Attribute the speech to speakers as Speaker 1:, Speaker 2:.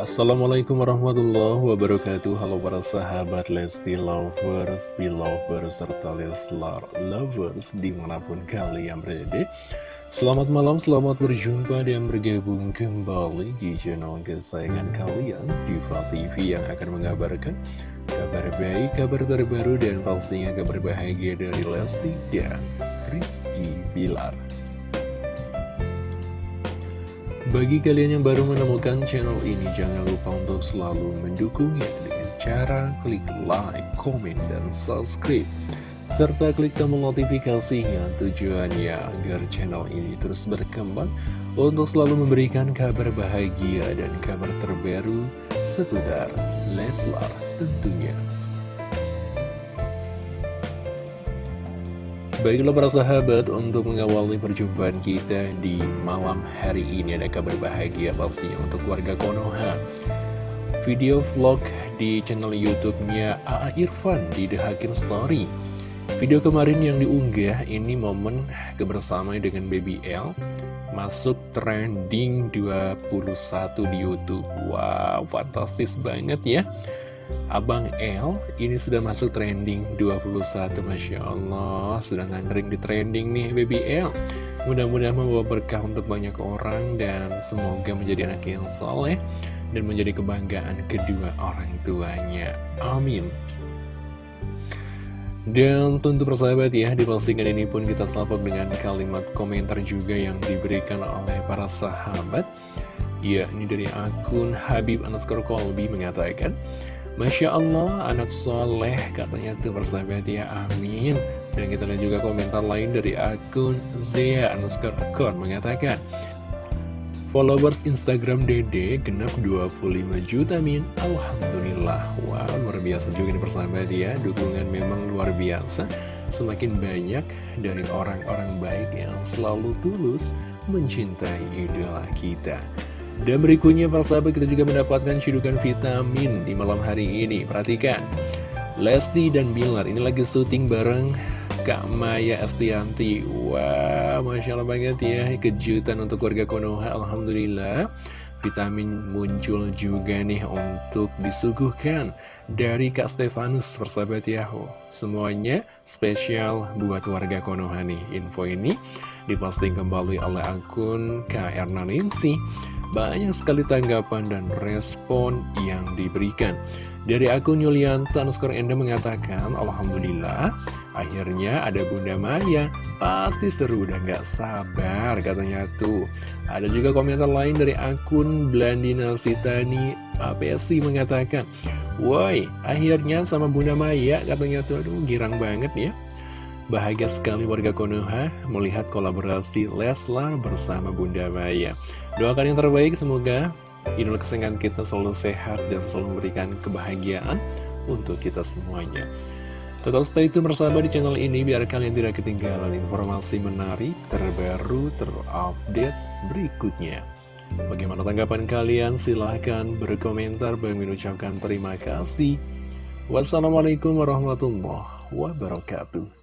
Speaker 1: Assalamualaikum warahmatullahi wabarakatuh. Halo para sahabat Lesti Lovers, Belovers, serta Leslar Lovers di mana pun kalian berada. Selamat malam, selamat berjumpa dan bergabung kembali di channel kesayangan kalian Diva TV yang akan mengabarkan kabar baik, kabar terbaru dan pastinya kabar bahagia dari Lesti dan Rizky Bilar bagi kalian yang baru menemukan channel ini, jangan lupa untuk selalu mendukungnya dengan cara klik like, komen, dan subscribe. Serta klik tombol notifikasinya tujuannya agar channel ini terus berkembang untuk selalu memberikan kabar bahagia dan kabar terbaru seputar Leslar tentunya. Baiklah para sahabat, untuk mengawali perjumpaan kita di malam hari ini ada kabar bahagia pastinya untuk warga Konoha. Video vlog di channel YouTube-nya AA Irfan di The Hakin Story. Video kemarin yang diunggah ini momen kebersamaan dengan Baby L masuk trending 21 di YouTube. Wow, fantastis banget ya. Abang L ini sudah masuk trending 21 Masya Allah. Sudah nangkring di trending nih Baby L Mudah-mudahan membawa berkah untuk banyak orang Dan semoga menjadi anak yang soleh Dan menjadi kebanggaan kedua orang tuanya. Amin. Dan tentu persahabat ya, di postingan ini pun kita salpok dengan kalimat komentar juga yang diberikan oleh para sahabat. Ya, ini dari akun Habib underscore Kolbi mengatakan, Masya Allah, anak soleh katanya tuh persahabat ya, amin. Dan kita lihat juga komentar lain dari akun Zia underscore akun mengatakan, Followers Instagram Dede genap 25 juta min Alhamdulillah. Wow luar biasa juga nih persahabat ya Dukungan memang luar biasa. Semakin banyak dari orang-orang baik yang selalu tulus Mencintai idola kita dan berikutnya para sahabat kita juga mendapatkan cidukan vitamin di malam hari ini. Perhatikan Lesti dan Bilar ini lagi syuting bareng Kak Maya Estianti. Wah wow, Masya Allah banget ya Kejutan untuk keluarga Konoha Alhamdulillah Vitamin muncul juga nih untuk disuguhkan dari Kak Stefanus persahabat Yahoo Semuanya spesial buat warga Konoha nih Info ini diposting kembali oleh akun Kak Erna Ningsi banyak sekali tanggapan dan respon yang diberikan. Dari akun Yulianta underscore Enda mengatakan, Alhamdulillah, akhirnya ada Bunda Maya. Pasti seru, udah gak sabar katanya tuh. Ada juga komentar lain dari akun Blandina Sitani APSI mengatakan, Woi, akhirnya sama Bunda Maya katanya tuh, aduh girang banget ya. Bahagia sekali warga Konoha melihat kolaborasi Leslar bersama Bunda Maya. Doakan yang terbaik, semoga idola kesayangan kita selalu sehat dan selalu memberikan kebahagiaan untuk kita semuanya. Tetap stay tune bersama di channel ini biar kalian tidak ketinggalan informasi menarik, terbaru, terupdate berikutnya. Bagaimana tanggapan kalian? Silahkan berkomentar. Bang mengucapkan terima kasih. Wassalamualaikum warahmatullahi wabarakatuh.